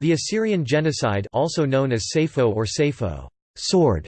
The Assyrian genocide also known as Sayfo or Seyfo sword",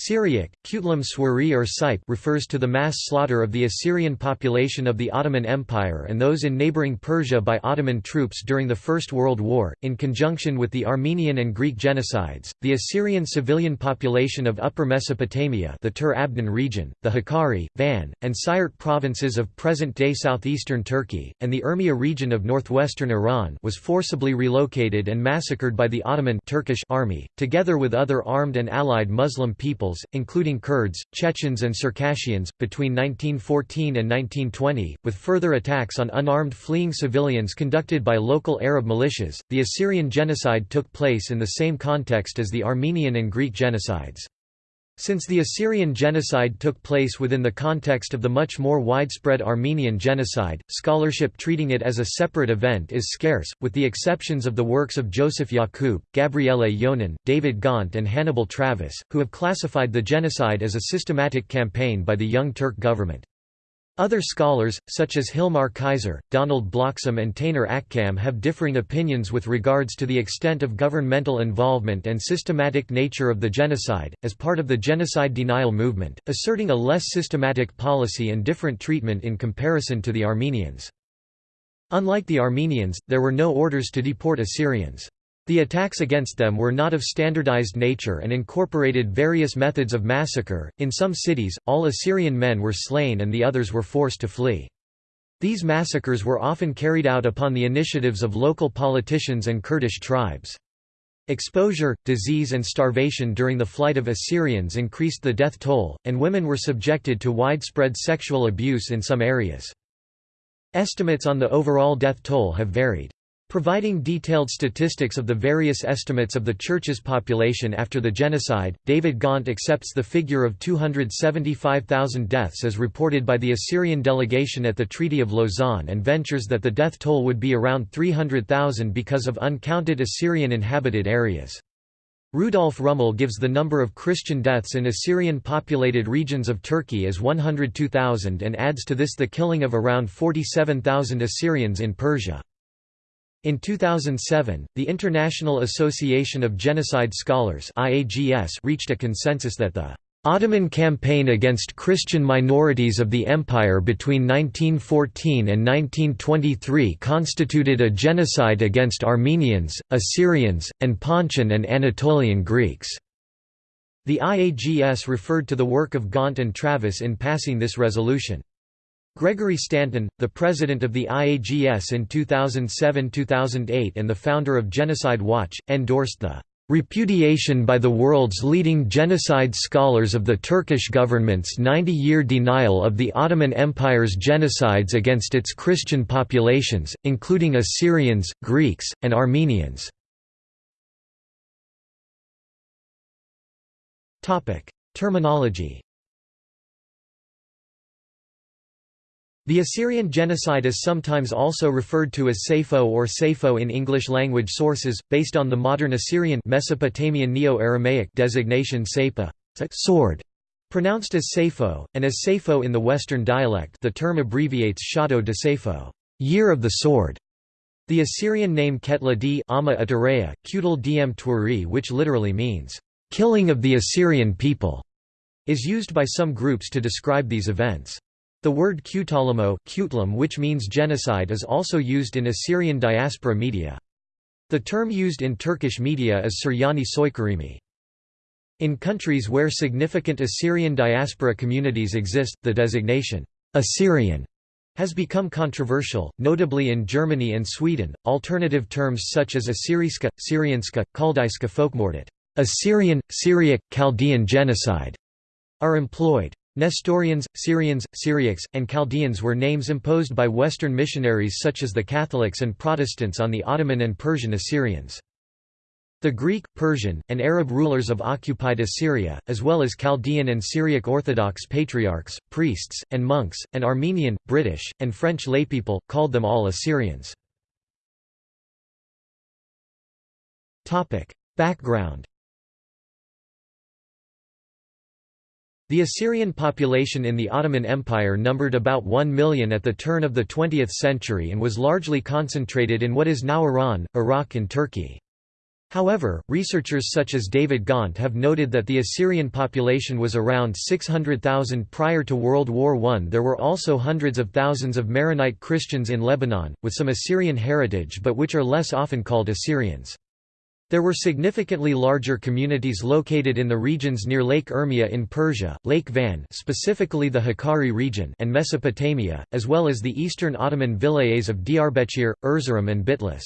Syriac, Kutlam Swari or Sipe refers to the mass slaughter of the Assyrian population of the Ottoman Empire and those in neighboring Persia by Ottoman troops during the First World War. In conjunction with the Armenian and Greek genocides, the Assyrian civilian population of Upper Mesopotamia the Tur Abdin region, the Hakkari, Van, and Sirt provinces of present-day southeastern Turkey, and the Urmia region of northwestern Iran was forcibly relocated and massacred by the Ottoman Turkish army, together with other armed and allied Muslim people peoples, including Kurds, Chechens, and Circassians, between 1914 and 1920, with further attacks on unarmed fleeing civilians conducted by local Arab militias. The Assyrian genocide took place in the same context as the Armenian and Greek genocides. Since the Assyrian genocide took place within the context of the much more widespread Armenian genocide, scholarship treating it as a separate event is scarce, with the exceptions of the works of Joseph Yakub, Gabriele Yonan, David Gaunt and Hannibal Travis, who have classified the genocide as a systematic campaign by the Young Turk government. Other scholars, such as Hilmar Kaiser, Donald Bloxham and Taner Akcam have differing opinions with regards to the extent of governmental involvement and systematic nature of the genocide, as part of the genocide denial movement, asserting a less systematic policy and different treatment in comparison to the Armenians. Unlike the Armenians, there were no orders to deport Assyrians. The attacks against them were not of standardized nature and incorporated various methods of massacre. In some cities, all Assyrian men were slain and the others were forced to flee. These massacres were often carried out upon the initiatives of local politicians and Kurdish tribes. Exposure, disease and starvation during the flight of Assyrians increased the death toll, and women were subjected to widespread sexual abuse in some areas. Estimates on the overall death toll have varied. Providing detailed statistics of the various estimates of the Church's population after the genocide, David Gaunt accepts the figure of 275,000 deaths as reported by the Assyrian delegation at the Treaty of Lausanne and ventures that the death toll would be around 300,000 because of uncounted Assyrian inhabited areas. Rudolf Rummel gives the number of Christian deaths in Assyrian-populated regions of Turkey as 102,000 and adds to this the killing of around 47,000 Assyrians in Persia. In 2007, the International Association of Genocide Scholars reached a consensus that the Ottoman campaign against Christian minorities of the empire between 1914 and 1923 constituted a genocide against Armenians, Assyrians, and Pontian and Anatolian Greeks. The IAGS referred to the work of Gaunt and Travis in passing this resolution. Gregory Stanton, the president of the IAGS in 2007–2008 and the founder of Genocide Watch, endorsed the repudiation by the world's leading genocide scholars of the Turkish government's 90-year denial of the Ottoman Empire's genocides against its Christian populations, including Assyrians, Greeks, and Armenians. Terminology The Assyrian genocide is sometimes also referred to as Sayfo or Seyfo in English-language sources, based on the modern Assyrian Mesopotamian Neo-Aramaic designation Sapa sword", pronounced as Saipho, and as Saipho in the Western dialect the term abbreviates Shato de Saipho year of the sword". The Assyrian name Ketla d Ama Atareya, Kutal dm Twari which literally means, "...killing of the Assyrian people", is used by some groups to describe these events. The word Kutalamo which means genocide is also used in Assyrian diaspora media. The term used in Turkish media is Suryani Soykırımı. In countries where significant Assyrian diaspora communities exist, the designation, Assyrian, has become controversial, notably in Germany and Sweden. Alternative terms such as Assyriska, Syrianska, Chaldaiska folkmordet, Assyrian, Syriac, Chaldean genocide, are employed. Nestorians, Syrians, Syriacs, and Chaldeans were names imposed by Western missionaries such as the Catholics and Protestants on the Ottoman and Persian Assyrians. The Greek, Persian, and Arab rulers of occupied Assyria, as well as Chaldean and Syriac Orthodox patriarchs, priests, and monks, and Armenian, British, and French laypeople, called them all Assyrians. Background The Assyrian population in the Ottoman Empire numbered about 1 million at the turn of the 20th century and was largely concentrated in what is now Iran, Iraq and Turkey. However, researchers such as David Gaunt have noted that the Assyrian population was around 600,000 prior to World War I. There were also hundreds of thousands of Maronite Christians in Lebanon, with some Assyrian heritage but which are less often called Assyrians. There were significantly larger communities located in the regions near Lake Urmia in Persia, Lake Van specifically the Hakkari region and Mesopotamia, as well as the eastern Ottoman vilayets of Diyarbakir, Erzurum and Bitlis.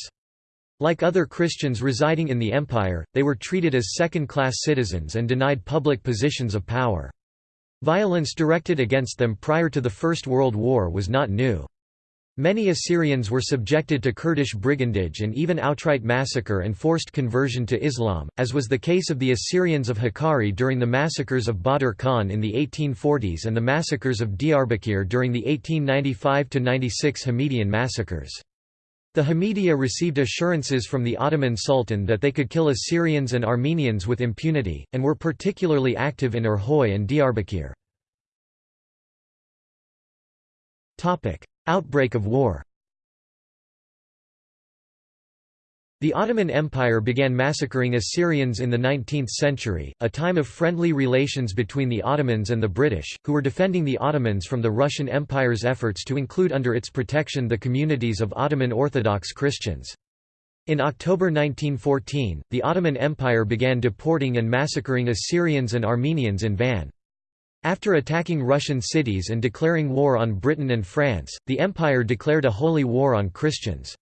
Like other Christians residing in the empire, they were treated as second-class citizens and denied public positions of power. Violence directed against them prior to the First World War was not new. Many Assyrians were subjected to Kurdish brigandage and even outright massacre and forced conversion to Islam, as was the case of the Assyrians of Hakkari during the massacres of Badr Khan in the 1840s and the massacres of Diyarbakir during the 1895–96 Hamidian massacres. The Hamidiya received assurances from the Ottoman Sultan that they could kill Assyrians and Armenians with impunity, and were particularly active in Erhoy and Diyarbakir. Outbreak of war The Ottoman Empire began massacring Assyrians in the 19th century, a time of friendly relations between the Ottomans and the British, who were defending the Ottomans from the Russian Empire's efforts to include under its protection the communities of Ottoman Orthodox Christians. In October 1914, the Ottoman Empire began deporting and massacring Assyrians and Armenians in Van. After attacking Russian cities and declaring war on Britain and France, the empire declared a holy war on Christians.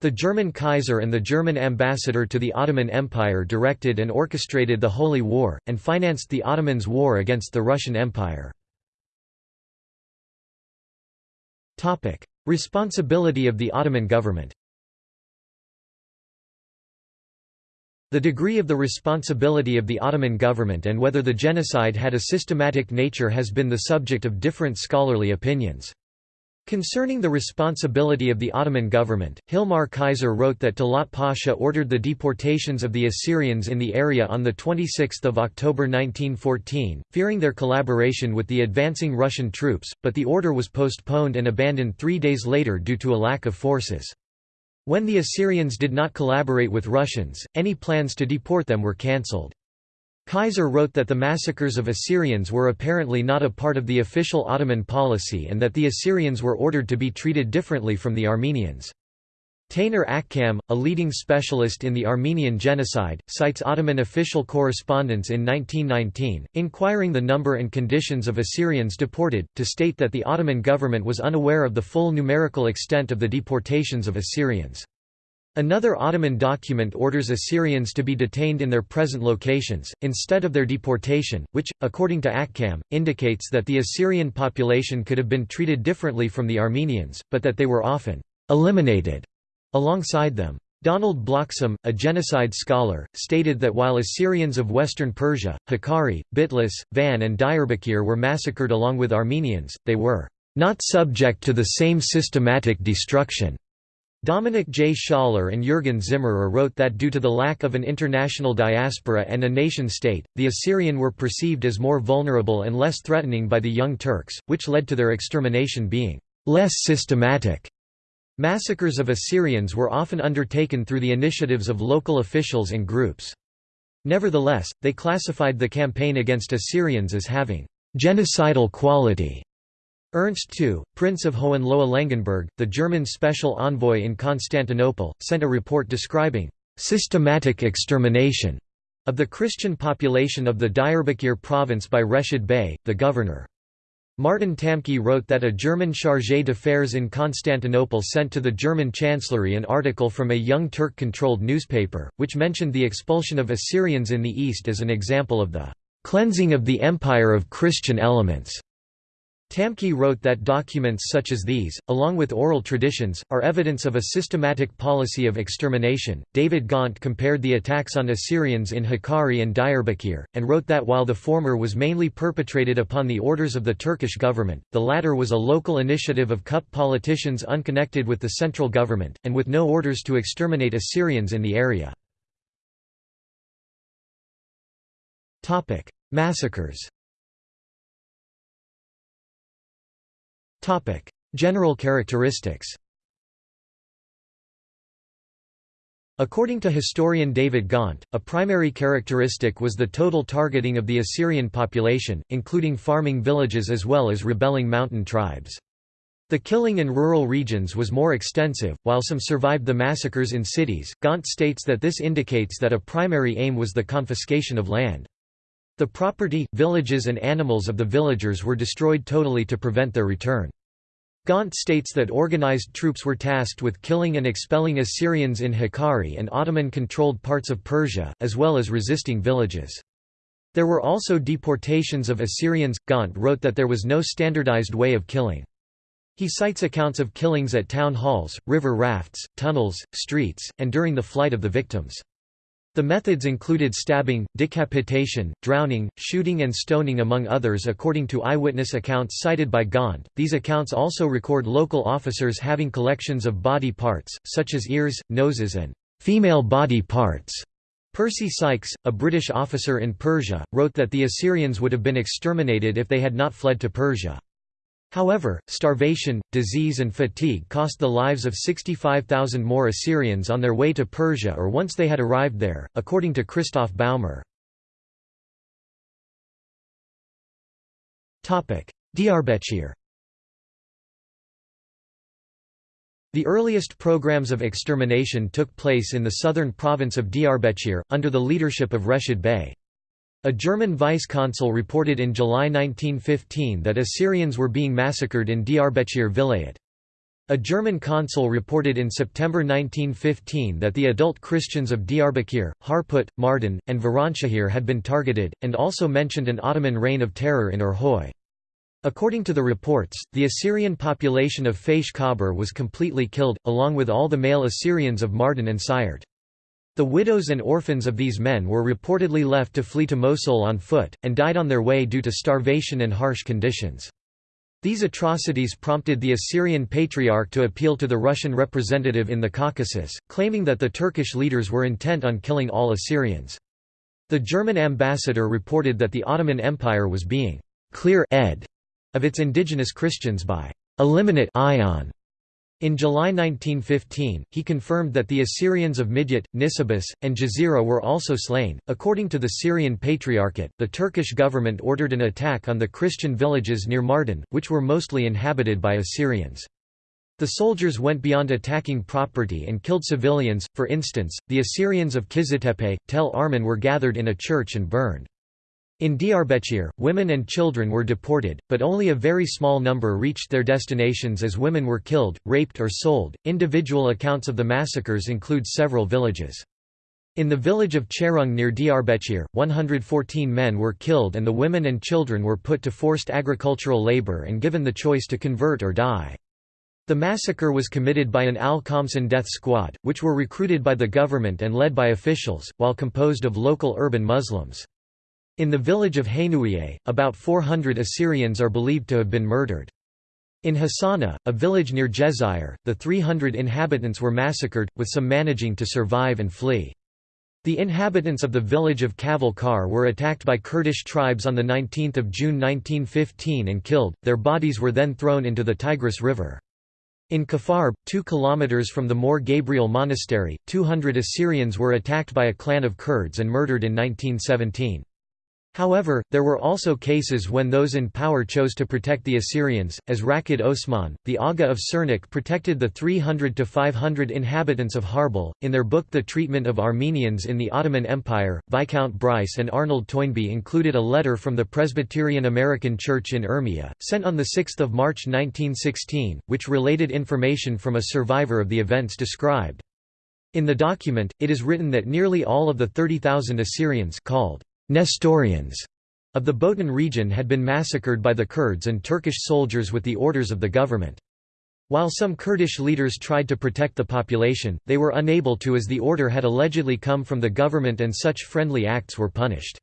The German Kaiser and the German ambassador to the Ottoman Empire directed and orchestrated the Holy War, and financed the Ottomans' war against the Russian Empire. Responsibility of the Ottoman government The degree of the responsibility of the Ottoman government and whether the genocide had a systematic nature has been the subject of different scholarly opinions. Concerning the responsibility of the Ottoman government, Hilmar Kaiser wrote that Talat Pasha ordered the deportations of the Assyrians in the area on 26 October 1914, fearing their collaboration with the advancing Russian troops, but the order was postponed and abandoned three days later due to a lack of forces. When the Assyrians did not collaborate with Russians, any plans to deport them were cancelled. Kaiser wrote that the massacres of Assyrians were apparently not a part of the official Ottoman policy and that the Assyrians were ordered to be treated differently from the Armenians. Taner Akçam, a leading specialist in the Armenian genocide, cites Ottoman official correspondence in 1919, inquiring the number and conditions of Assyrians deported, to state that the Ottoman government was unaware of the full numerical extent of the deportations of Assyrians. Another Ottoman document orders Assyrians to be detained in their present locations, instead of their deportation, which, according to Akçam, indicates that the Assyrian population could have been treated differently from the Armenians, but that they were often «eliminated» alongside them. Donald Bloxham, a genocide scholar, stated that while Assyrians of western Persia, Hakkari, Bitlis, Van and Diyarbakir were massacred along with Armenians, they were «not subject to the same systematic destruction» Dominic J. Schaller and Jürgen Zimmerer wrote that due to the lack of an international diaspora and a nation-state, the Assyrian were perceived as more vulnerable and less threatening by the Young Turks, which led to their extermination being less systematic. Massacres of Assyrians were often undertaken through the initiatives of local officials and groups. Nevertheless, they classified the campaign against Assyrians as having genocidal quality Ernst II, Prince of Hohenlohe-Langenburg, the German special envoy in Constantinople, sent a report describing «systematic extermination» of the Christian population of the Diyarbakir province by Reshid Bey, the governor. Martin Tamcke wrote that a German chargé d'affaires in Constantinople sent to the German chancellery an article from a young Turk-controlled newspaper, which mentioned the expulsion of Assyrians in the east as an example of the «cleansing of the empire of Christian elements». Tamcke wrote that documents such as these, along with oral traditions, are evidence of a systematic policy of extermination. David Gaunt compared the attacks on Assyrians in Hakkari and Diyarbakir, and wrote that while the former was mainly perpetrated upon the orders of the Turkish government, the latter was a local initiative of CUP politicians unconnected with the central government, and with no orders to exterminate Assyrians in the area. Massacres General characteristics According to historian David Gaunt, a primary characteristic was the total targeting of the Assyrian population, including farming villages as well as rebelling mountain tribes. The killing in rural regions was more extensive, while some survived the massacres in cities. Gaunt states that this indicates that a primary aim was the confiscation of land. The property, villages and animals of the villagers were destroyed totally to prevent their return. Gaunt states that organized troops were tasked with killing and expelling Assyrians in Hakkari and Ottoman-controlled parts of Persia, as well as resisting villages. There were also deportations of Assyrians. Gaunt wrote that there was no standardized way of killing. He cites accounts of killings at town halls, river rafts, tunnels, streets, and during the flight of the victims. The methods included stabbing, decapitation, drowning, shooting, and stoning, among others, according to eyewitness accounts cited by Gaunt. These accounts also record local officers having collections of body parts, such as ears, noses, and female body parts. Percy Sykes, a British officer in Persia, wrote that the Assyrians would have been exterminated if they had not fled to Persia. However, starvation, disease and fatigue cost the lives of 65,000 more Assyrians on their way to Persia or once they had arrived there, according to Christoph Baumer. Diyarbakir The earliest programs of extermination took place in the southern province of Diyarbakir, under the leadership of Reshid Bey. A German vice-consul reported in July 1915 that Assyrians were being massacred in Diyarbakir Vilayet. A German consul reported in September 1915 that the adult Christians of Diyarbakir, Harput, Mardin, and Viranshahir had been targeted, and also mentioned an Ottoman reign of terror in Erhoy. According to the reports, the Assyrian population of Faish Kabr was completely killed, along with all the male Assyrians of Mardin and Siyert. The widows and orphans of these men were reportedly left to flee to Mosul on foot, and died on their way due to starvation and harsh conditions. These atrocities prompted the Assyrian Patriarch to appeal to the Russian representative in the Caucasus, claiming that the Turkish leaders were intent on killing all Assyrians. The German ambassador reported that the Ottoman Empire was being clear ed of its indigenous Christians by eliminate ion in July 1915, he confirmed that the Assyrians of Midyat, Nisibis, and Jazira were also slain. According to the Syrian Patriarchate, the Turkish government ordered an attack on the Christian villages near Mardin, which were mostly inhabited by Assyrians. The soldiers went beyond attacking property and killed civilians, for instance, the Assyrians of Kiziltepe, Tel Arman were gathered in a church and burned. In Diyarbakir, women and children were deported, but only a very small number reached their destinations as women were killed, raped, or sold. Individual accounts of the massacres include several villages. In the village of Cherung near Diyarbakir, 114 men were killed and the women and children were put to forced agricultural labor and given the choice to convert or die. The massacre was committed by an Al-Khamsin death squad, which were recruited by the government and led by officials, while composed of local urban Muslims. In the village of Hainouieh, about 400 Assyrians are believed to have been murdered. In Hassana, a village near Jezayir, the 300 inhabitants were massacred, with some managing to survive and flee. The inhabitants of the village of Kaval Kar were attacked by Kurdish tribes on 19 June 1915 and killed, their bodies were then thrown into the Tigris River. In Kafarb, two kilometers from the Mor Gabriel Monastery, 200 Assyrians were attacked by a clan of Kurds and murdered in 1917. However, there were also cases when those in power chose to protect the Assyrians, as Rakid Osman, the Aga of Sirnak protected the 300 to 500 inhabitants of Harbel. In their book The Treatment of Armenians in the Ottoman Empire, Viscount Bryce and Arnold Toynbee included a letter from the Presbyterian American Church in Urmia, sent on 6 March 1916, which related information from a survivor of the events described. In the document, it is written that nearly all of the 30,000 Assyrians called Nestorians of the Botan region had been massacred by the Kurds and Turkish soldiers with the orders of the government. While some Kurdish leaders tried to protect the population, they were unable to as the order had allegedly come from the government and such friendly acts were punished.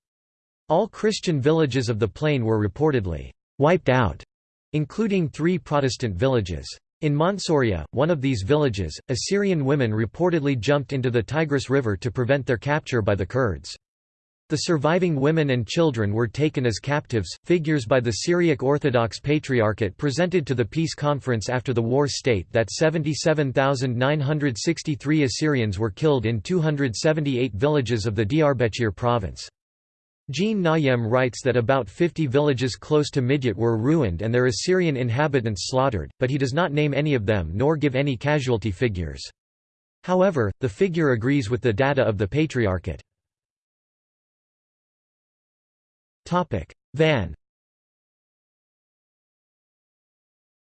All Christian villages of the plain were reportedly wiped out, including three Protestant villages. In Mansouriya, one of these villages, Assyrian women reportedly jumped into the Tigris River to prevent their capture by the Kurds. The surviving women and children were taken as captives. Figures by the Syriac Orthodox Patriarchate presented to the peace conference after the war state that 77,963 Assyrians were killed in 278 villages of the Diyarbakir province. Jean Nayem writes that about 50 villages close to Midyat were ruined and their Assyrian inhabitants slaughtered, but he does not name any of them nor give any casualty figures. However, the figure agrees with the data of the Patriarchate. Van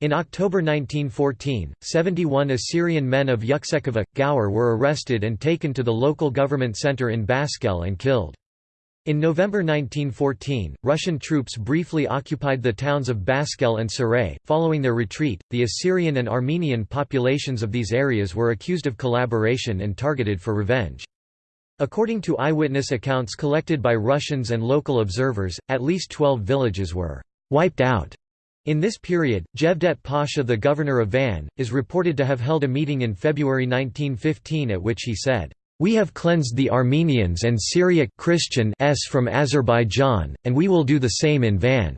In October 1914, 71 Assyrian men of Yuksekova, Gaur were arrested and taken to the local government center in Baskel and killed. In November 1914, Russian troops briefly occupied the towns of Baskel and Saray. Following their retreat, the Assyrian and Armenian populations of these areas were accused of collaboration and targeted for revenge. According to eyewitness accounts collected by Russians and local observers, at least 12 villages were wiped out. In this period, Jevdet Pasha the governor of Van, is reported to have held a meeting in February 1915 at which he said, we have cleansed the Armenians and Syriac Christian s from Azerbaijan, and we will do the same in Van.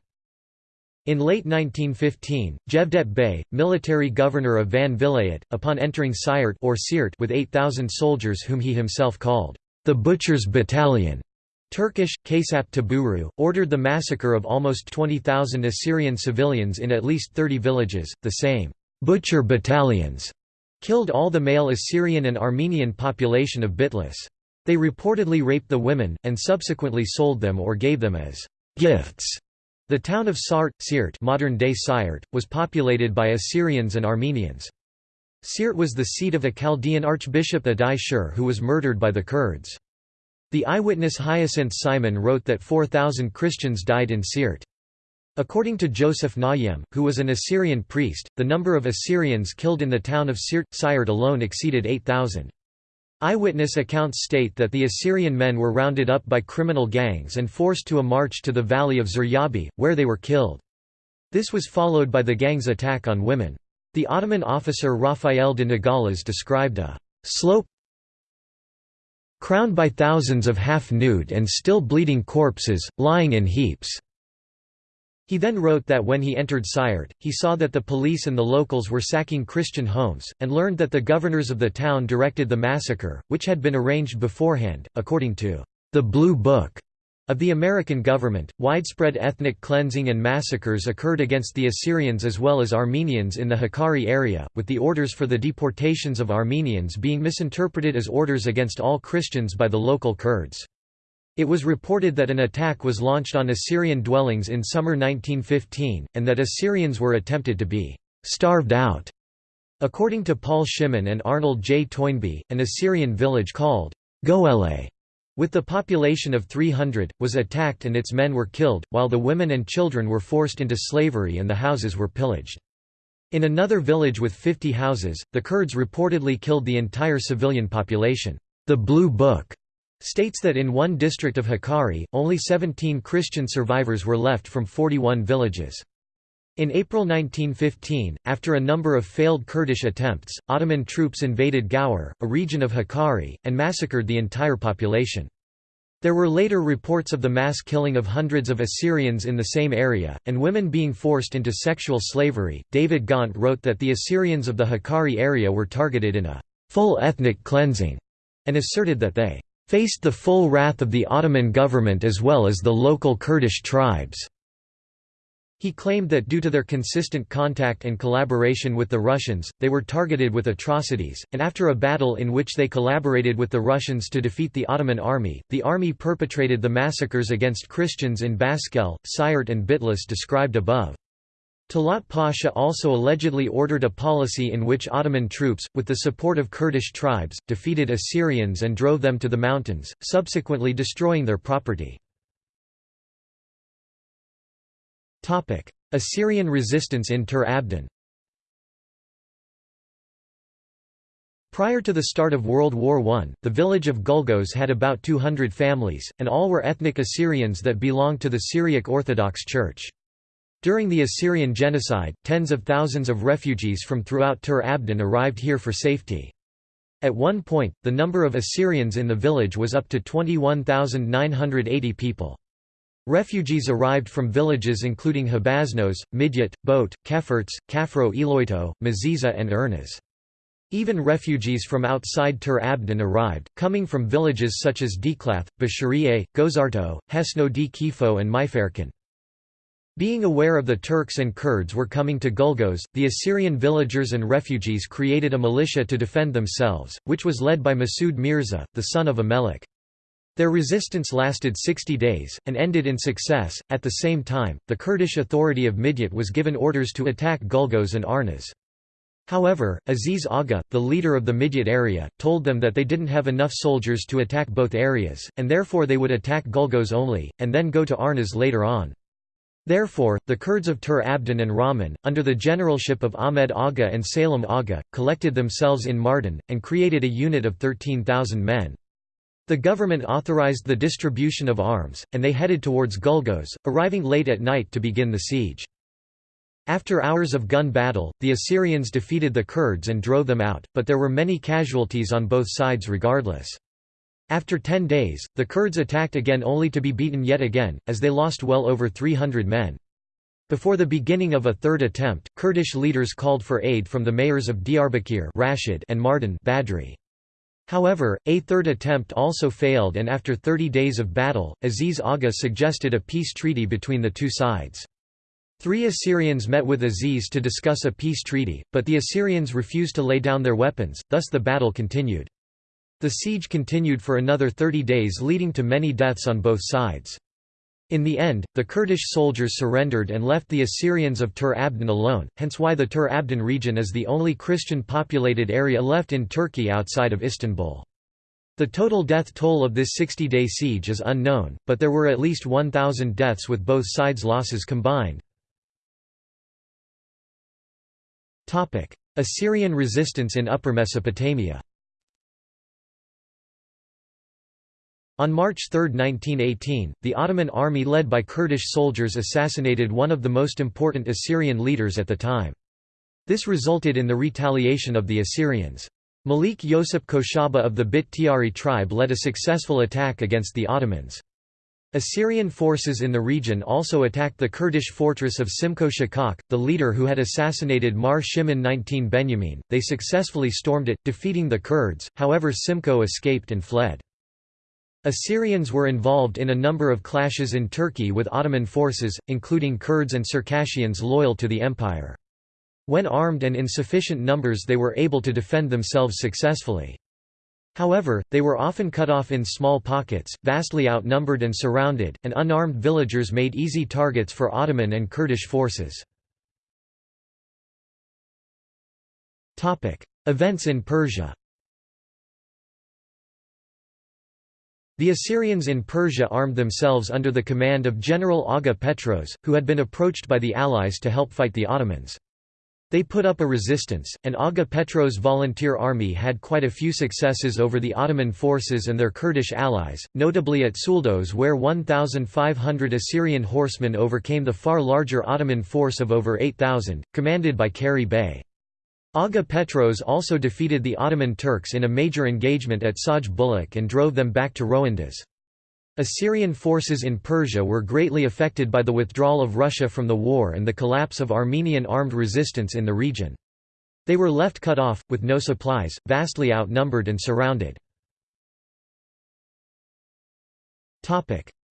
In late 1915, Jevdet Bey, military governor of Van Vilayet, upon entering Sirt or with 8,000 soldiers whom he himself called the Butchers' Battalion, Turkish, Kasap Taburu, ordered the massacre of almost 20,000 Assyrian civilians in at least 30 villages, the same butcher battalions killed all the male Assyrian and Armenian population of Bitlis. They reportedly raped the women, and subsequently sold them or gave them as gifts. The town of Sart, Sirt modern-day Sirt, was populated by Assyrians and Armenians. Sirt was the seat of a Chaldean archbishop Addai Scher who was murdered by the Kurds. The eyewitness Hyacinth Simon wrote that 4,000 Christians died in Sirt. According to Joseph Nayem, who was an Assyrian priest, the number of Assyrians killed in the town of Sirt, Sirt alone exceeded 8,000. Eyewitness accounts state that the Assyrian men were rounded up by criminal gangs and forced to a march to the valley of Zuryabi, where they were killed. This was followed by the gang's attack on women. The Ottoman officer Raphael de Nogales described a slope crowned by thousands of half-nude and still bleeding corpses, lying in heaps. He then wrote that when he entered Sirt, he saw that the police and the locals were sacking Christian homes, and learned that the governors of the town directed the massacre, which had been arranged beforehand, according to the Blue Book of the American government. Widespread ethnic cleansing and massacres occurred against the Assyrians as well as Armenians in the Hakkari area, with the orders for the deportations of Armenians being misinterpreted as orders against all Christians by the local Kurds. It was reported that an attack was launched on Assyrian dwellings in summer 1915, and that Assyrians were attempted to be «starved out». According to Paul Shimon and Arnold J. Toynbee, an Assyrian village called Goele, with the population of 300, was attacked and its men were killed, while the women and children were forced into slavery and the houses were pillaged. In another village with 50 houses, the Kurds reportedly killed the entire civilian population. The Blue Book states that in one district of Hakkari, only 17 Christian survivors were left from 41 villages. In April 1915, after a number of failed Kurdish attempts, Ottoman troops invaded Gaur, a region of Hakkari, and massacred the entire population. There were later reports of the mass killing of hundreds of Assyrians in the same area, and women being forced into sexual slavery. David Gaunt wrote that the Assyrians of the Hakkari area were targeted in a full ethnic cleansing, and asserted that they faced the full wrath of the Ottoman government as well as the local Kurdish tribes. He claimed that due to their consistent contact and collaboration with the Russians, they were targeted with atrocities, and after a battle in which they collaborated with the Russians to defeat the Ottoman army, the army perpetrated the massacres against Christians in Baskel, Sirt and Bitlis described above. Talat Pasha also allegedly ordered a policy in which Ottoman troops, with the support of Kurdish tribes, defeated Assyrians and drove them to the mountains, subsequently destroying their property. Assyrian resistance in Tur Abdin Prior to the start of World War I, the village of Gulgos had about 200 families, and all were ethnic Assyrians that belonged to the Syriac Orthodox Church. During the Assyrian genocide, tens of thousands of refugees from throughout Tur Abdin arrived here for safety. At one point, the number of Assyrians in the village was up to 21,980 people. Refugees arrived from villages including Habaznos, Midyat, Boat, Kefirts, Kafro Eloito, Maziza and Ernaz. Even refugees from outside Tur Abdin arrived, coming from villages such as Diklath, Basharieh, Gozarto, Hesno di Kifo and Maiferkin. Being aware of the Turks and Kurds were coming to Gulgos, the Assyrian villagers and refugees created a militia to defend themselves, which was led by Masud Mirza, the son of Amelik. Their resistance lasted 60 days, and ended in success. At the same time, the Kurdish authority of Midyat was given orders to attack Gulgos and Arnaz. However, Aziz Aga, the leader of the Midyat area, told them that they didn't have enough soldiers to attack both areas, and therefore they would attack Gulgos only, and then go to Arnaz later on. Therefore, the Kurds of Tur Abdin and Rahman, under the generalship of Ahmed Aga and Salem Aga, collected themselves in Mardin, and created a unit of 13,000 men. The government authorized the distribution of arms, and they headed towards Gulgos, arriving late at night to begin the siege. After hours of gun battle, the Assyrians defeated the Kurds and drove them out, but there were many casualties on both sides regardless. After ten days, the Kurds attacked again only to be beaten yet again, as they lost well over 300 men. Before the beginning of a third attempt, Kurdish leaders called for aid from the mayors of Diyarbakir Rashid and Mardin Badri. However, a third attempt also failed and after 30 days of battle, Aziz Aga suggested a peace treaty between the two sides. Three Assyrians met with Aziz to discuss a peace treaty, but the Assyrians refused to lay down their weapons, thus the battle continued. The siege continued for another 30 days leading to many deaths on both sides. In the end, the Kurdish soldiers surrendered and left the Assyrians of Tur Abdin alone, hence why the Tur Abdin region is the only Christian-populated area left in Turkey outside of Istanbul. The total death toll of this 60-day siege is unknown, but there were at least 1,000 deaths with both sides' losses combined. Assyrian resistance in Upper Mesopotamia On March 3, 1918, the Ottoman army led by Kurdish soldiers assassinated one of the most important Assyrian leaders at the time. This resulted in the retaliation of the Assyrians. Malik Yosep Koshaba of the Bit Tiari tribe led a successful attack against the Ottomans. Assyrian forces in the region also attacked the Kurdish fortress of Simko Shakak, the leader who had assassinated Mar Shimon 19 Benjamin. They successfully stormed it, defeating the Kurds, however Simko escaped and fled. Assyrians were involved in a number of clashes in Turkey with Ottoman forces, including Kurds and Circassians loyal to the empire. When armed and in sufficient numbers they were able to defend themselves successfully. However, they were often cut off in small pockets, vastly outnumbered and surrounded, and unarmed villagers made easy targets for Ottoman and Kurdish forces. Events in Persia The Assyrians in Persia armed themselves under the command of General Aga Petros, who had been approached by the allies to help fight the Ottomans. They put up a resistance, and Aga Petros' volunteer army had quite a few successes over the Ottoman forces and their Kurdish allies, notably at Suldos where 1,500 Assyrian horsemen overcame the far larger Ottoman force of over 8,000, commanded by Kari Bey. Aga Petros also defeated the Ottoman Turks in a major engagement at Saj Bulak and drove them back to Roandas. Assyrian forces in Persia were greatly affected by the withdrawal of Russia from the war and the collapse of Armenian armed resistance in the region. They were left cut off, with no supplies, vastly outnumbered and surrounded.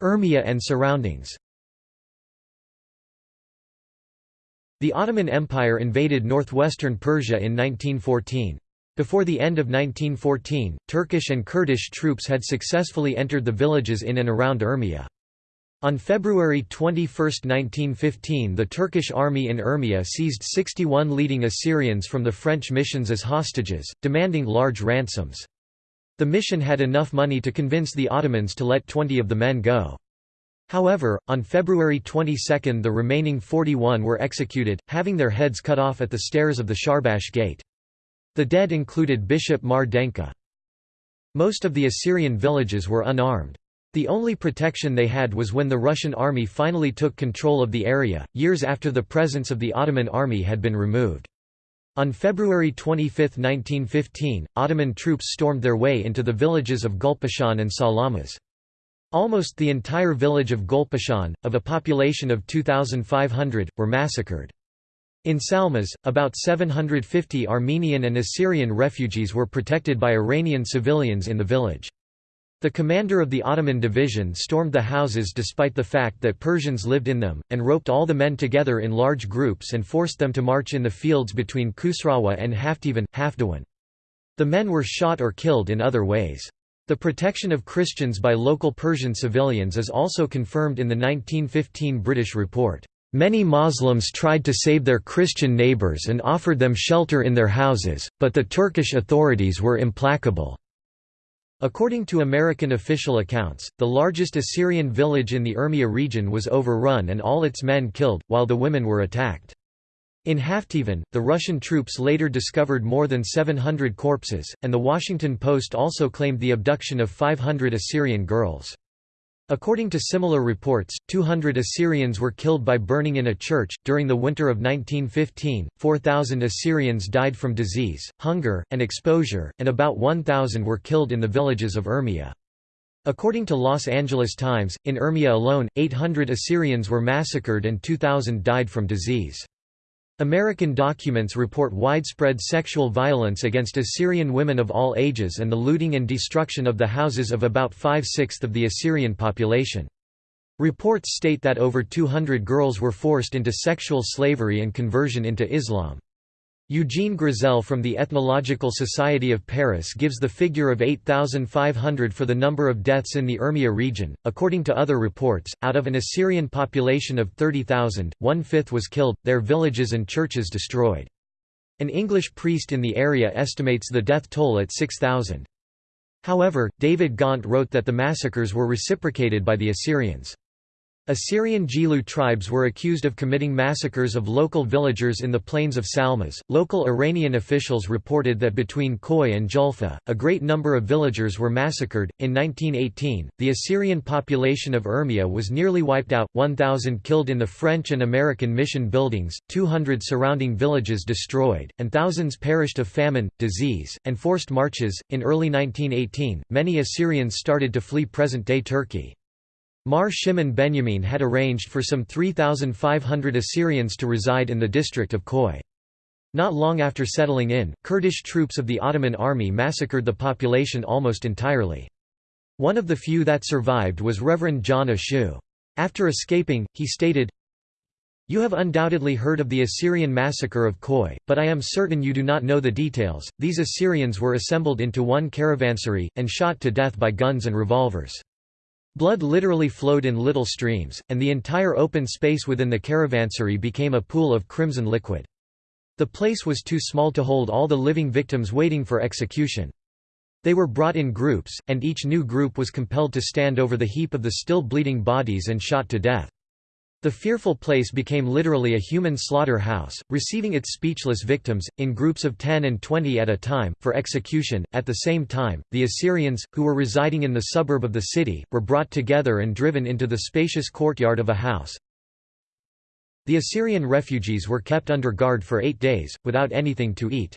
Urmia and surroundings The Ottoman Empire invaded northwestern Persia in 1914. Before the end of 1914, Turkish and Kurdish troops had successfully entered the villages in and around Urmia. On February 21, 1915 the Turkish army in Urmia seized 61 leading Assyrians from the French missions as hostages, demanding large ransoms. The mission had enough money to convince the Ottomans to let 20 of the men go. However, on February 22 the remaining 41 were executed, having their heads cut off at the stairs of the Sharbash Gate. The dead included Bishop Mar Denka. Most of the Assyrian villages were unarmed. The only protection they had was when the Russian army finally took control of the area, years after the presence of the Ottoman army had been removed. On February 25, 1915, Ottoman troops stormed their way into the villages of Gulpashan and Salamas. Almost the entire village of Gulpashan, of a population of 2,500, were massacred. In Salmas, about 750 Armenian and Assyrian refugees were protected by Iranian civilians in the village. The commander of the Ottoman division stormed the houses despite the fact that Persians lived in them, and roped all the men together in large groups and forced them to march in the fields between Khusrawa and Haftivan, Hafdawan. The men were shot or killed in other ways. The protection of Christians by local Persian civilians is also confirmed in the 1915 British report. Many Muslims tried to save their Christian neighbors and offered them shelter in their houses, but the Turkish authorities were implacable. According to American official accounts, the largest Assyrian village in the Urmia region was overrun and all its men killed, while the women were attacked. In Haftivan, the Russian troops later discovered more than 700 corpses, and The Washington Post also claimed the abduction of 500 Assyrian girls. According to similar reports, 200 Assyrians were killed by burning in a church. During the winter of 1915, 4,000 Assyrians died from disease, hunger, and exposure, and about 1,000 were killed in the villages of Urmia. According to Los Angeles Times, in Urmia alone, 800 Assyrians were massacred and 2,000 died from disease. American documents report widespread sexual violence against Assyrian women of all ages and the looting and destruction of the houses of about five-sixths of the Assyrian population. Reports state that over 200 girls were forced into sexual slavery and conversion into Islam. Eugene Grizel from the Ethnological Society of Paris gives the figure of 8,500 for the number of deaths in the Urmia region. According to other reports, out of an Assyrian population of 30,000, one fifth was killed, their villages and churches destroyed. An English priest in the area estimates the death toll at 6,000. However, David Gaunt wrote that the massacres were reciprocated by the Assyrians. Assyrian Gilu tribes were accused of committing massacres of local villagers in the plains of Salmas. Local Iranian officials reported that between Khoi and Julfa, a great number of villagers were massacred. In 1918, the Assyrian population of Urmia was nearly wiped out 1,000 killed in the French and American mission buildings, 200 surrounding villages destroyed, and thousands perished of famine, disease, and forced marches. In early 1918, many Assyrians started to flee present day Turkey. Mar Shimon Benjamin had arranged for some 3,500 Assyrians to reside in the district of Khoi. Not long after settling in, Kurdish troops of the Ottoman army massacred the population almost entirely. One of the few that survived was Reverend John Ashu. After escaping, he stated, You have undoubtedly heard of the Assyrian massacre of Khoi, but I am certain you do not know the details. These Assyrians were assembled into one caravansary, and shot to death by guns and revolvers. Blood literally flowed in little streams, and the entire open space within the caravansary became a pool of crimson liquid. The place was too small to hold all the living victims waiting for execution. They were brought in groups, and each new group was compelled to stand over the heap of the still bleeding bodies and shot to death. The fearful place became literally a human slaughter-house, receiving its speechless victims, in groups of 10 and 20 at a time, for execution. At the same time, the Assyrians, who were residing in the suburb of the city, were brought together and driven into the spacious courtyard of a house. The Assyrian refugees were kept under guard for eight days, without anything to eat.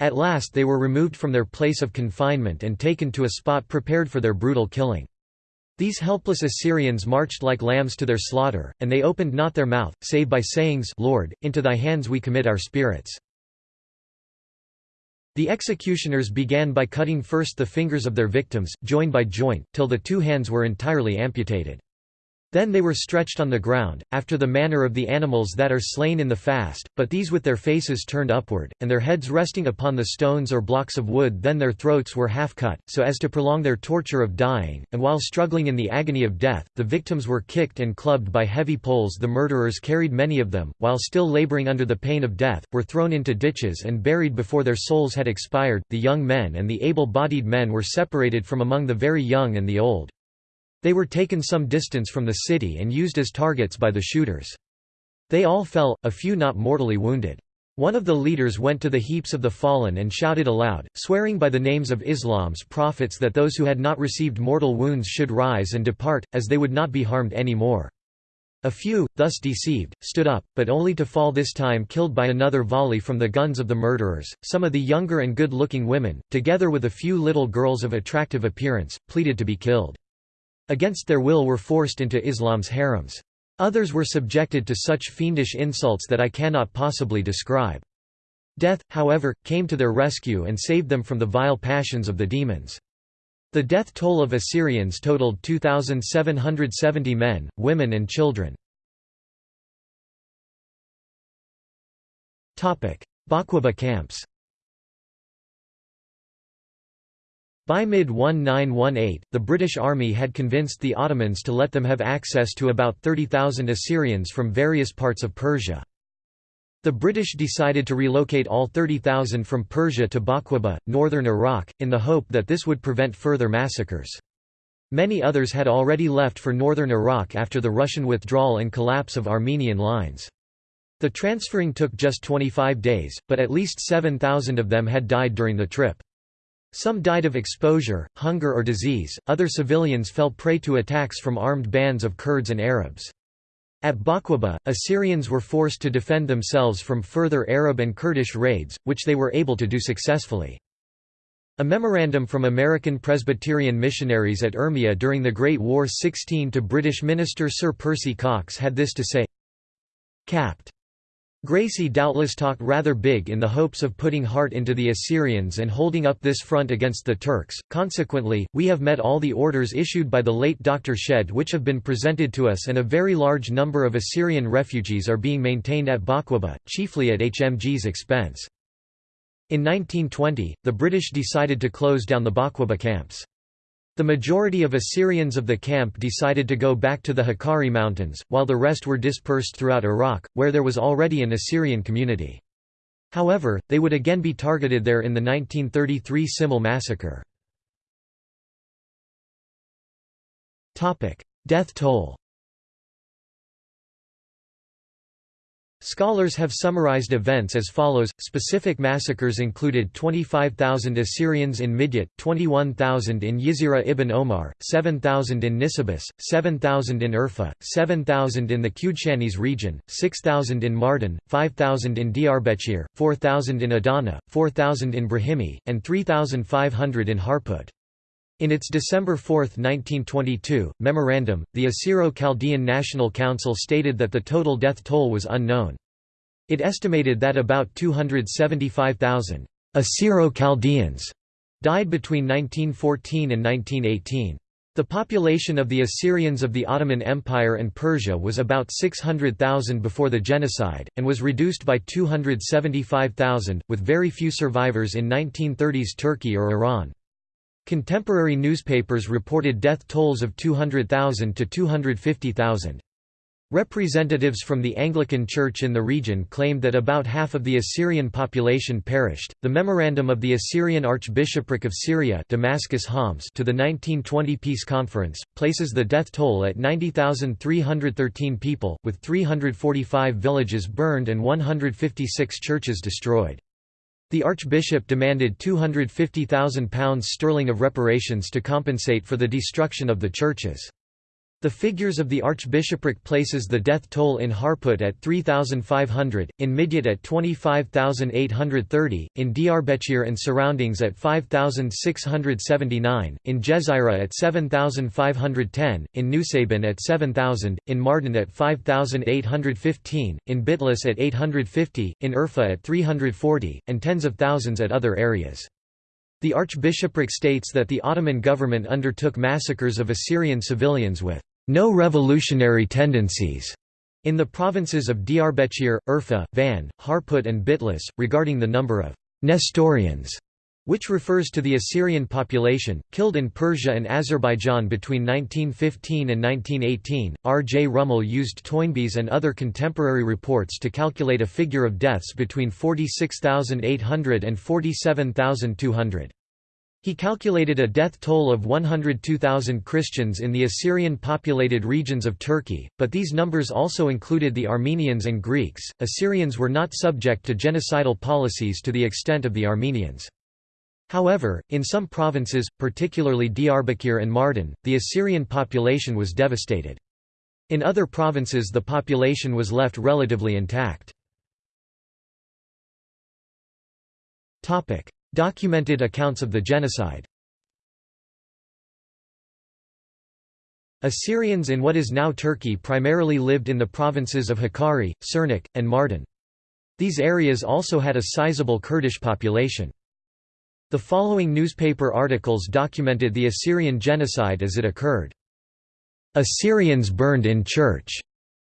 At last they were removed from their place of confinement and taken to a spot prepared for their brutal killing. These helpless Assyrians marched like lambs to their slaughter, and they opened not their mouth, save by sayings Lord, into thy hands we commit our spirits. The executioners began by cutting first the fingers of their victims, joint by joint, till the two hands were entirely amputated. Then they were stretched on the ground, after the manner of the animals that are slain in the fast, but these with their faces turned upward, and their heads resting upon the stones or blocks of wood then their throats were half cut, so as to prolong their torture of dying, and while struggling in the agony of death, the victims were kicked and clubbed by heavy poles the murderers carried many of them, while still laboring under the pain of death, were thrown into ditches and buried before their souls had expired, the young men and the able-bodied men were separated from among the very young and the old. They were taken some distance from the city and used as targets by the shooters. They all fell, a few not mortally wounded. One of the leaders went to the heaps of the fallen and shouted aloud, swearing by the names of Islam's prophets that those who had not received mortal wounds should rise and depart, as they would not be harmed any more. A few, thus deceived, stood up, but only to fall this time killed by another volley from the guns of the murderers. Some of the younger and good looking women, together with a few little girls of attractive appearance, pleaded to be killed. Against their will were forced into Islam's harems. Others were subjected to such fiendish insults that I cannot possibly describe. Death, however, came to their rescue and saved them from the vile passions of the demons. The death toll of Assyrians totaled 2,770 men, women and children. Baquba camps By mid-1918, the British Army had convinced the Ottomans to let them have access to about 30,000 Assyrians from various parts of Persia. The British decided to relocate all 30,000 from Persia to Baquba, northern Iraq, in the hope that this would prevent further massacres. Many others had already left for northern Iraq after the Russian withdrawal and collapse of Armenian lines. The transferring took just 25 days, but at least 7,000 of them had died during the trip. Some died of exposure, hunger or disease, other civilians fell prey to attacks from armed bands of Kurds and Arabs. At Baquba, Assyrians were forced to defend themselves from further Arab and Kurdish raids, which they were able to do successfully. A memorandum from American Presbyterian missionaries at Urmia during the Great War 16 to British minister Sir Percy Cox had this to say, Capt. Gracey doubtless talked rather big in the hopes of putting heart into the Assyrians and holding up this front against the Turks, consequently, we have met all the orders issued by the late Dr. Shedd which have been presented to us and a very large number of Assyrian refugees are being maintained at Baquba, chiefly at HMG's expense. In 1920, the British decided to close down the Baquba camps. The majority of Assyrians of the camp decided to go back to the Hakkari Mountains, while the rest were dispersed throughout Iraq, where there was already an Assyrian community. However, they would again be targeted there in the 1933 Simele massacre. Death toll Scholars have summarized events as follows. Specific massacres included 25,000 Assyrians in Midyat, 21,000 in Jezira ibn Omar, 7,000 in Nisibis, 7,000 in Urfa, 7,000 in the Qudshanis region, 6,000 in Mardin, 5,000 in Diyarbakir, 4,000 in Adana, 4,000 in Brahimi, and 3,500 in Harput. In its December 4, 1922, memorandum, the Assyro-Chaldean National Council stated that the total death toll was unknown. It estimated that about 275,000 Assyro-Chaldeans died between 1914 and 1918. The population of the Assyrians of the Ottoman Empire and Persia was about 600,000 before the genocide, and was reduced by 275,000, with very few survivors in 1930s Turkey or Iran. Contemporary newspapers reported death tolls of 200,000 to 250,000. Representatives from the Anglican Church in the region claimed that about half of the Assyrian population perished. The memorandum of the Assyrian Archbishopric of Syria, Damascus Homs, to the 1920 peace conference places the death toll at 90,313 people, with 345 villages burned and 156 churches destroyed. The Archbishop demanded £250,000 sterling of reparations to compensate for the destruction of the churches. The figures of the archbishopric places the death toll in Harput at 3,500, in Midyat at 25,830, in Diyarbakir and surroundings at 5,679, in Jezira at 7,510, in Nusaybin at 7,000, in Mardin at 5,815, in Bitlis at 850, in Urfa at 340, and tens of thousands at other areas. The archbishopric states that the Ottoman government undertook massacres of Assyrian civilians with no revolutionary tendencies in the provinces of Diyarbakir, Urfa, Van, Harput and Bitlis, regarding the number of Nestorians, which refers to the Assyrian population, killed in Persia and Azerbaijan between 1915 and 1918. R. J. Rummel used Toynbee's and other contemporary reports to calculate a figure of deaths between 46,800 and 47,200. He calculated a death toll of 102,000 Christians in the Assyrian-populated regions of Turkey, but these numbers also included the Armenians and Greeks. Assyrians were not subject to genocidal policies to the extent of the Armenians. However, in some provinces, particularly Diyarbakir and Mardin, the Assyrian population was devastated. In other provinces the population was left relatively intact. Documented accounts of the genocide Assyrians in what is now Turkey primarily lived in the provinces of Hakkari, Sirnak, and Mardin. These areas also had a sizable Kurdish population. The following newspaper articles documented the Assyrian genocide as it occurred. Assyrians burned in church.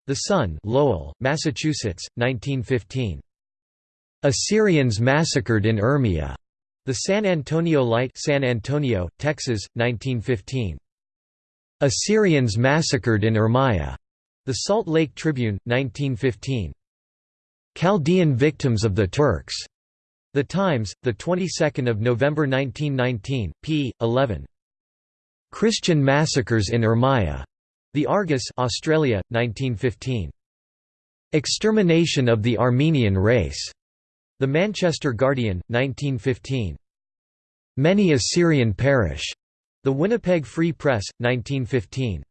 The Sun, Lowell, Massachusetts, 1915. Assyrians massacred in Urmia. The San Antonio Light, San Antonio, Texas, 1915. Assyrians massacred in Urmia. The Salt Lake Tribune, 1915. Chaldean victims of the Turks. The Times, the 22nd of November 1919, p. 11. Christian massacres in Urmia. The Argus, Australia, 1915. Extermination of the Armenian race. The Manchester Guardian, 1915. Many Assyrian perish. The Winnipeg Free Press, 1915.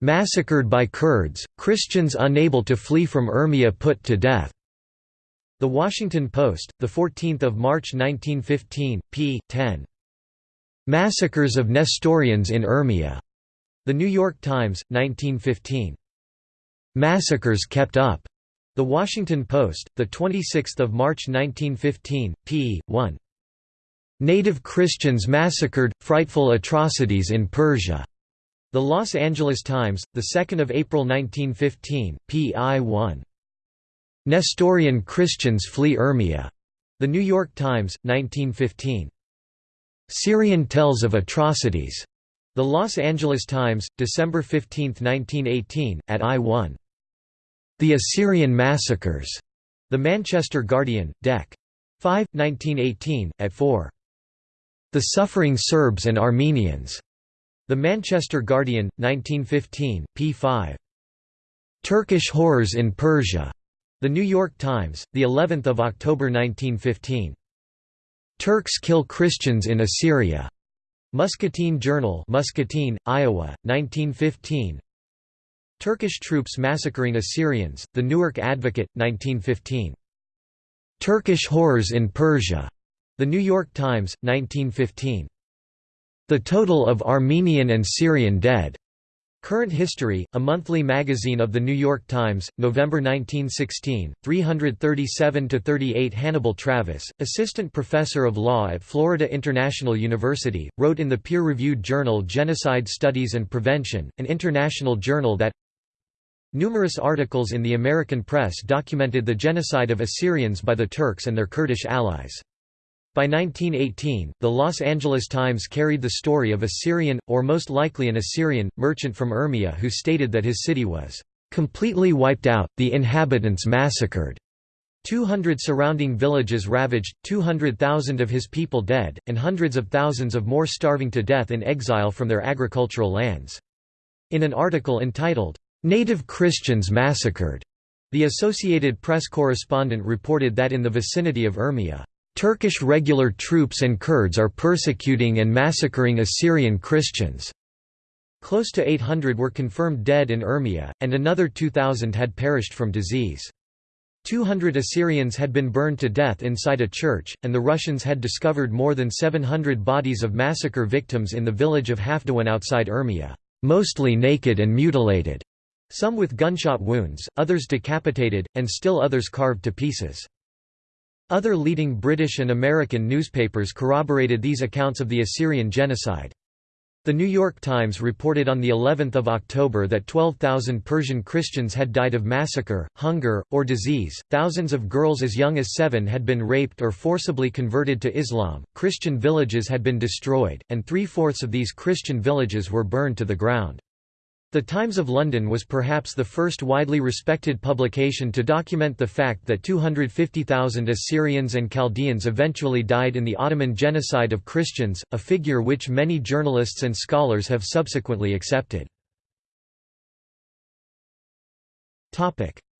Massacred by Kurds, Christians unable to flee from Urmia put to death. The Washington Post, 14 March 1915, p. 10. Massacres of Nestorians in Urmia. The New York Times, 1915. Massacres kept up. The Washington Post, 26 March 1915, p. 1. Native Christians massacred, frightful atrocities in Persia. The Los Angeles Times, 2 April 1915, p.i. 1. Nestorian Christians flee Urmia. The New York Times, 1915. Syrian tells of atrocities. The Los Angeles Times, December 15, 1918, at I-1. The Assyrian Massacres. The Manchester Guardian, Dec. 5, 1918, at 4. The Suffering Serbs and Armenians. The Manchester Guardian, 1915, p. 5. Turkish horrors in Persia. The New York Times, the 11th of October 1915. Turks kill Christians in Assyria. Muscatine Journal, Muscatine, Iowa, 1915. Turkish troops massacring Assyrians. The Newark Advocate, 1915. Turkish horrors in Persia. The New York Times, 1915. The total of Armenian and Syrian dead. Current History, a monthly magazine of The New York Times, November 1916, 337–38 Hannibal Travis, assistant professor of law at Florida International University, wrote in the peer-reviewed journal Genocide Studies and Prevention, an international journal that Numerous articles in the American press documented the genocide of Assyrians by the Turks and their Kurdish allies. By 1918, the Los Angeles Times carried the story of a Syrian, or most likely an Assyrian, merchant from Urmia who stated that his city was completely wiped out, the inhabitants massacred. 200 surrounding villages ravaged, 200,000 of his people dead, and hundreds of thousands of more starving to death in exile from their agricultural lands. In an article entitled, "'Native Christians Massacred' the Associated Press correspondent reported that in the vicinity of Urmia, Turkish regular troops and Kurds are persecuting and massacring Assyrian Christians. Close to 800 were confirmed dead in Urmia, and another 2,000 had perished from disease. 200 Assyrians had been burned to death inside a church, and the Russians had discovered more than 700 bodies of massacre victims in the village of Hafdawan outside Urmia, mostly naked and mutilated, some with gunshot wounds, others decapitated, and still others carved to pieces. Other leading British and American newspapers corroborated these accounts of the Assyrian genocide. The New York Times reported on the 11th of October that 12,000 Persian Christians had died of massacre, hunger, or disease. Thousands of girls as young as 7 had been raped or forcibly converted to Islam. Christian villages had been destroyed, and three-fourths of these Christian villages were burned to the ground. The Times of London was perhaps the first widely respected publication to document the fact that 250,000 Assyrians and Chaldeans eventually died in the Ottoman genocide of Christians, a figure which many journalists and scholars have subsequently accepted.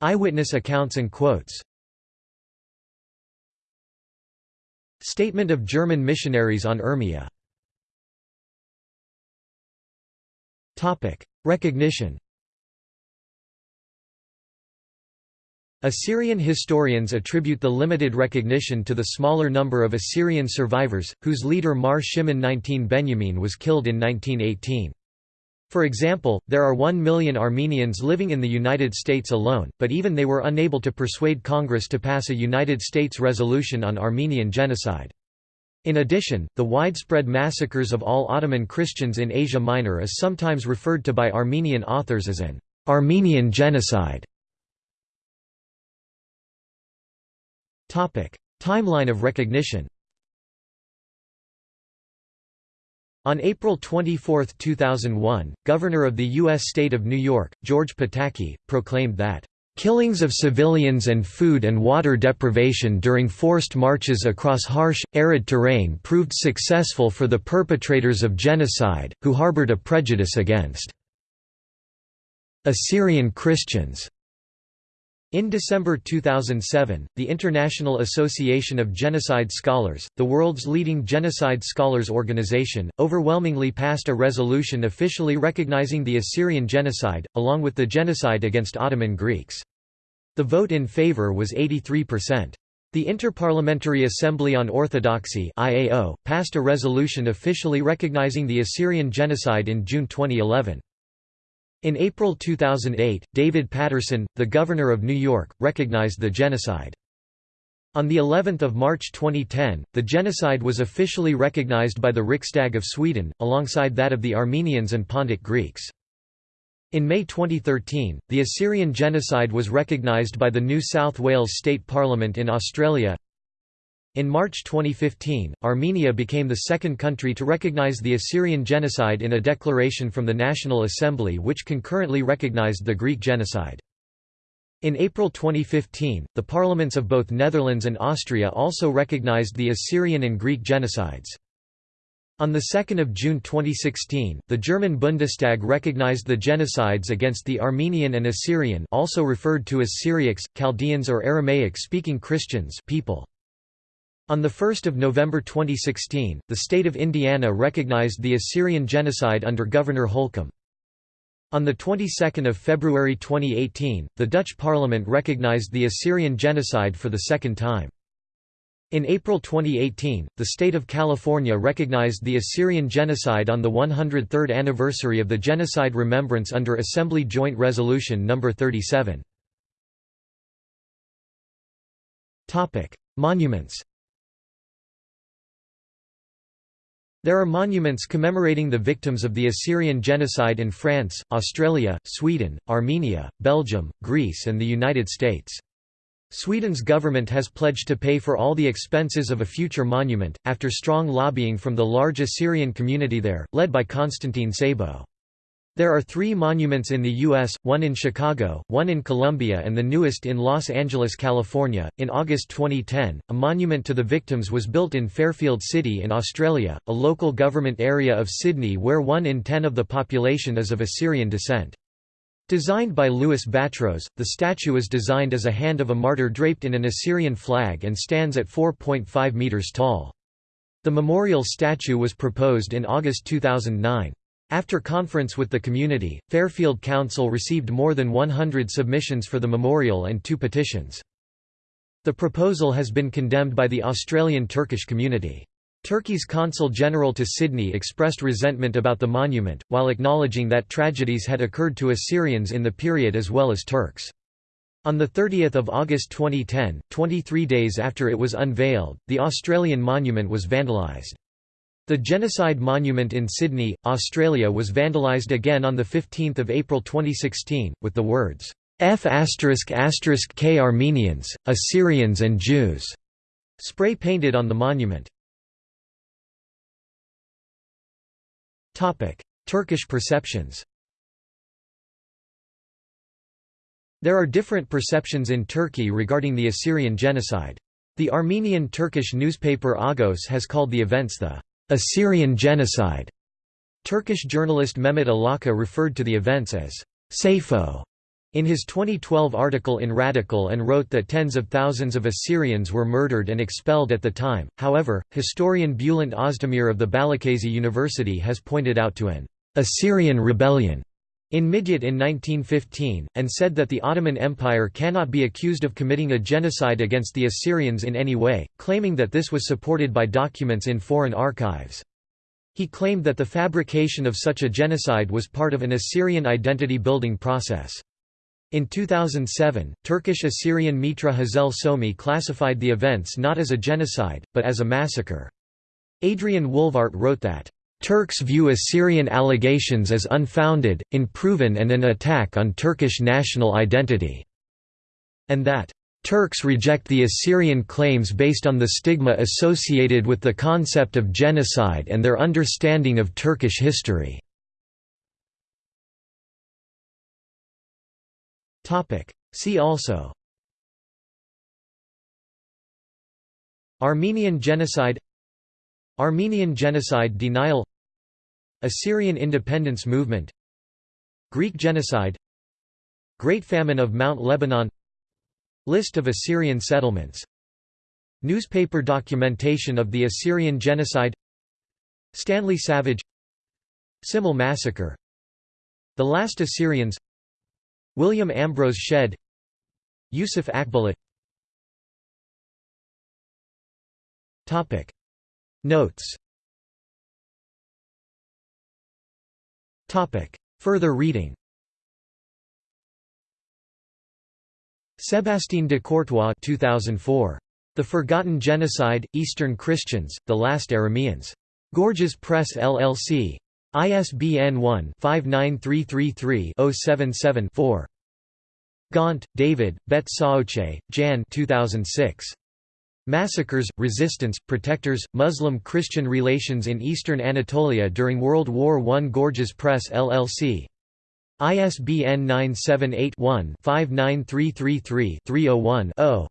Eyewitness accounts and quotes. Statement of German missionaries on Urmia Recognition Assyrian historians attribute the limited recognition to the smaller number of Assyrian survivors, whose leader Mar Shimon 19 Benyamin was killed in 1918. For example, there are 1 million Armenians living in the United States alone, but even they were unable to persuade Congress to pass a United States resolution on Armenian genocide. In addition, the widespread massacres of all Ottoman Christians in Asia Minor is sometimes referred to by Armenian authors as an Armenian genocide. Timeline of recognition On April 24, 2001, Governor of the U.S. State of New York, George Pataki, proclaimed that Killings of civilians and food and water deprivation during forced marches across harsh, arid terrain proved successful for the perpetrators of genocide, who harbored a prejudice against Assyrian Christians. In December 2007, the International Association of Genocide Scholars, the world's leading genocide scholars organization, overwhelmingly passed a resolution officially recognizing the Assyrian genocide, along with the genocide against Ottoman Greeks. The vote in favor was 83%. The Interparliamentary Assembly on Orthodoxy IAO, passed a resolution officially recognizing the Assyrian genocide in June 2011. In April 2008, David Paterson, the governor of New York, recognized the genocide. On the 11th of March 2010, the genocide was officially recognized by the Riksdag of Sweden, alongside that of the Armenians and Pontic Greeks. In May 2013, the Assyrian genocide was recognized by the New South Wales State Parliament in Australia. In March 2015, Armenia became the second country to recognize the Assyrian genocide in a declaration from the National Assembly which concurrently recognized the Greek genocide. In April 2015, the parliaments of both Netherlands and Austria also recognized the Assyrian and Greek genocides. On 2 June 2016, the German Bundestag recognized the genocides against the Armenian and Assyrian also referred to as Syriacs, Chaldeans or Aramaic-speaking Christians people. On 1 November 2016, the state of Indiana recognized the Assyrian genocide under Governor Holcomb. On the 22nd of February 2018, the Dutch parliament recognized the Assyrian genocide for the second time. In April 2018, the state of California recognized the Assyrian genocide on the 103rd anniversary of the genocide remembrance under Assembly Joint Resolution No. 37. Monuments There are monuments commemorating the victims of the Assyrian genocide in France, Australia, Sweden, Armenia, Belgium, Greece and the United States. Sweden's government has pledged to pay for all the expenses of a future monument, after strong lobbying from the large Assyrian community there, led by Konstantin Sabo. There are three monuments in the U.S., one in Chicago, one in Columbia, and the newest in Los Angeles, California. In August 2010, a monument to the victims was built in Fairfield City in Australia, a local government area of Sydney where one in ten of the population is of Assyrian descent. Designed by Louis Batros, the statue is designed as a hand of a martyr draped in an Assyrian flag and stands at 4.5 metres tall. The memorial statue was proposed in August 2009. After conference with the community, Fairfield Council received more than 100 submissions for the memorial and two petitions. The proposal has been condemned by the Australian Turkish community. Turkey's Consul General to Sydney expressed resentment about the monument, while acknowledging that tragedies had occurred to Assyrians in the period as well as Turks. On 30 August 2010, 23 days after it was unveiled, the Australian monument was vandalised. The Genocide Monument in Sydney, Australia was vandalised again on 15 April 2016, with the words, F K Armenians, Assyrians and Jews spray painted on the monument. Turkish perceptions There are different perceptions in Turkey regarding the Assyrian genocide. The Armenian Turkish newspaper Agos has called the events the Assyrian genocide. Turkish journalist Mehmet Alaka referred to the events as Sayfo in his 2012 article in Radikal and wrote that tens of thousands of Assyrians were murdered and expelled at the time. However, historian Bülent Özdemir of the Balıkesir University has pointed out to an Assyrian rebellion in Midyat in 1915, and said that the Ottoman Empire cannot be accused of committing a genocide against the Assyrians in any way, claiming that this was supported by documents in foreign archives. He claimed that the fabrication of such a genocide was part of an Assyrian identity-building process. In 2007, Turkish Assyrian Mitra Hazel Somi classified the events not as a genocide, but as a massacre. Adrian Wohlwarth wrote that, Turks view Assyrian allegations as unfounded, unproven and an attack on Turkish national identity", and that, "...Turks reject the Assyrian claims based on the stigma associated with the concept of genocide and their understanding of Turkish history." See also Armenian genocide Armenian genocide denial Assyrian independence movement. Greek genocide. Great Famine of Mount Lebanon. List of Assyrian settlements. Newspaper documentation of the Assyrian genocide. Stanley Savage. Simele massacre. The Last Assyrians. William Ambrose Shedd. Yusuf Akbulut Notes Further reading Sébastien de Courtois 2004. The Forgotten Genocide, Eastern Christians, The Last Arameans. Gorgias Press LLC. ISBN 1-59333-077-4. Gaunt, David, Bet Saoche, Jan 2006. Massacres, Resistance, Protectors, Muslim-Christian Relations in Eastern Anatolia during World War I Gorgias Press LLC. ISBN 978-1-59333-301-0.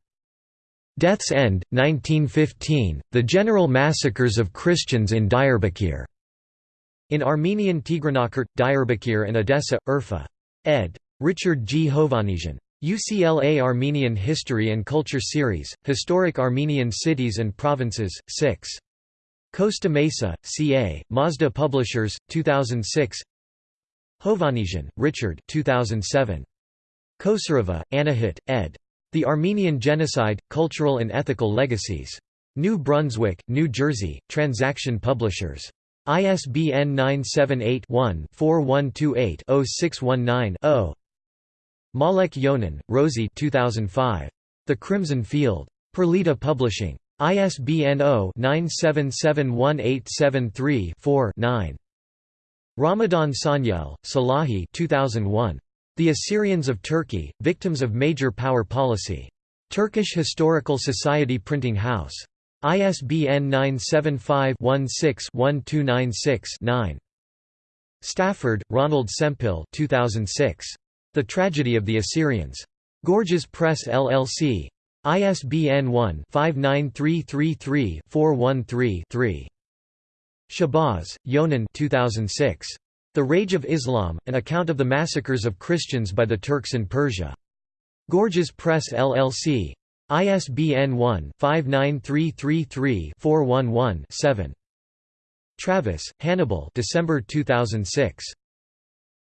Death's End, 1915, The General Massacres of Christians in Diyarbakir. In Armenian Tigranakert, Diyarbakir and Edessa, Urfa. Ed. Richard G. Hovannisian. UCLA Armenian History and Culture Series, Historic Armenian Cities and Provinces, 6. Costa Mesa, CA, Mazda Publishers, 2006 Hovannisian, Richard 2007. Kosereva, Anahit, ed. The Armenian Genocide, Cultural and Ethical Legacies. New Brunswick, New Jersey, Transaction Publishers. ISBN 978 one 4128 619 0 Malek Yonan, Rosie 2005. The Crimson Field. Perlita Publishing. ISBN 0-9771873-4-9. Ramadan Sonyel, Salahi 2001. The Assyrians of Turkey, Victims of Major Power Policy. Turkish Historical Society Printing House. ISBN 975 16 1296 9. Stafford, Ronald Sempill 2006. The Tragedy of the Assyrians. Gorgias Press LLC. ISBN 1-59333-413-3. Shahbaz, Yonan 2006. The Rage of Islam, An Account of the Massacres of Christians by the Turks in Persia. Gorgias Press LLC. ISBN 1-59333-411-7. Travis, Hannibal December 2006.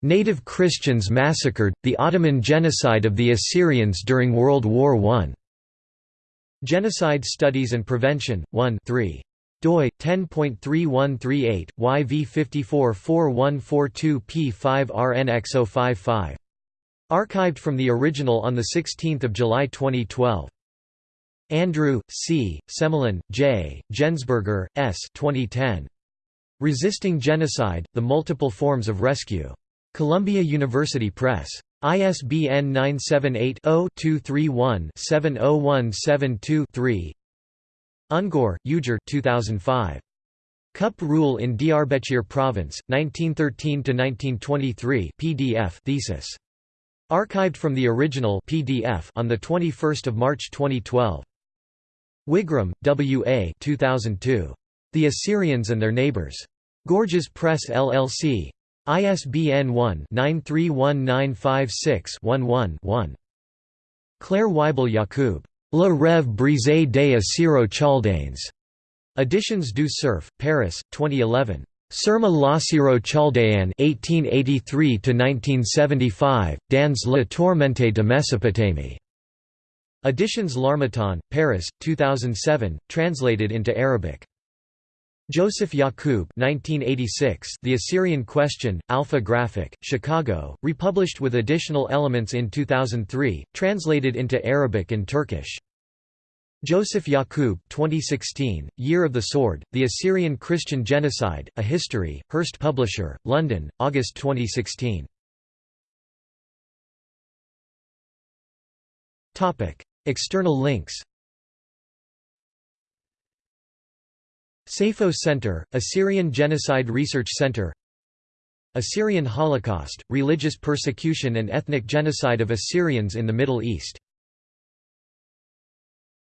Native Christians massacred, the Ottoman genocide of the Assyrians during World War I. Genocide Studies and Prevention, 1 3 doi 10.3138 YV544142 P5RNX055 archived from the original on the 16th of July 2012 Andrew C. Semelin J. Gensburger S. 2010 Resisting Genocide The Multiple Forms of Rescue Columbia University Press. ISBN 978-0-231-70172-3 Ungor, Ugur 2005. CUP Rule in Diyarbakir Province, 1913–1923 PDF thesis. Archived from the original PDF on 21 March 2012. Wigram, W. A. 2002. The Assyrians and Their Neighbors. Gorgias Press LLC. ISBN 1-931956-11-1. Claire Weibel Yacoub. La Rêve brisée des Assyro-Chaldanes. Editions du Cerf, Paris, 2011. Surma Lasiro Chaldayan (1883–1975), Dans la tourmente de Mésopotamie. Editions L'Harmattan, Paris, 2007, translated into Arabic. Joseph Yacoub 1986, The Assyrian Question, Alpha Graphic, Chicago, republished with additional elements in 2003, translated into Arabic and Turkish. Joseph Yacoub 2016, Year of the Sword, The Assyrian Christian Genocide, A History, Hurst Publisher, London, August 2016. External links Seyfo Center, Assyrian Genocide Research Center. Assyrian Holocaust, Religious Persecution and Ethnic Genocide of Assyrians in the Middle East